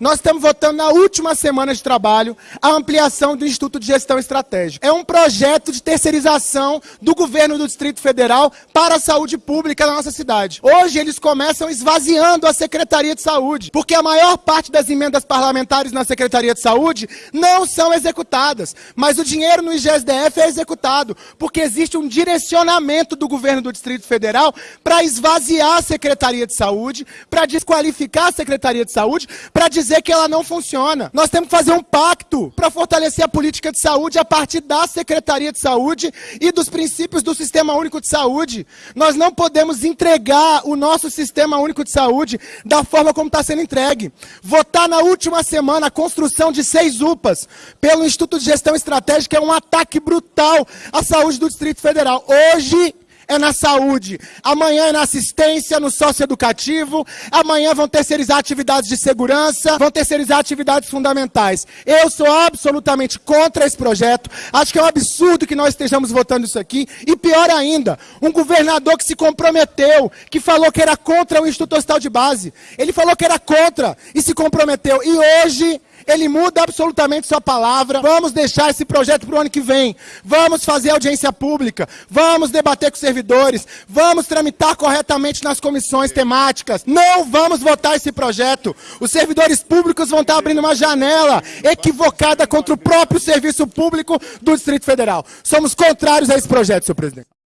nós estamos votando na última semana de trabalho a ampliação do Instituto de Gestão Estratégica. É um projeto de terceirização do governo do Distrito Federal para a saúde pública na nossa cidade. Hoje eles começam esvaziando a Secretaria de Saúde, porque a maior parte das emendas parlamentares na Secretaria de Saúde não são executadas, mas o dinheiro no IGSDF é executado, porque existe um direcionamento do governo do Distrito Federal para esvaziar a Secretaria de Saúde, para desqualificar a Secretaria de Saúde, para dizer que ela não funciona. Nós temos que fazer um pacto para fortalecer a política de saúde a partir da Secretaria de Saúde e dos princípios do Sistema Único de Saúde. Nós não podemos entregar o nosso Sistema Único de Saúde da forma como está sendo entregue. Votar na última semana a construção de seis UPAs pelo Instituto de Gestão Estratégica é um ataque brutal à saúde do Distrito Federal. Hoje é na saúde, amanhã é na assistência, no socioeducativo, amanhã vão terceirizar atividades de segurança, vão terceirizar atividades fundamentais. Eu sou absolutamente contra esse projeto, acho que é um absurdo que nós estejamos votando isso aqui, e pior ainda, um governador que se comprometeu, que falou que era contra o Instituto Hospital de Base, ele falou que era contra e se comprometeu, e hoje ele muda absolutamente sua palavra. Vamos deixar esse projeto para o ano que vem. Vamos fazer audiência pública. Vamos debater com os servidores. Vamos tramitar corretamente nas comissões temáticas. Não vamos votar esse projeto. Os servidores públicos vão estar abrindo uma janela equivocada contra o próprio serviço público do Distrito Federal. Somos contrários a esse projeto, senhor presidente.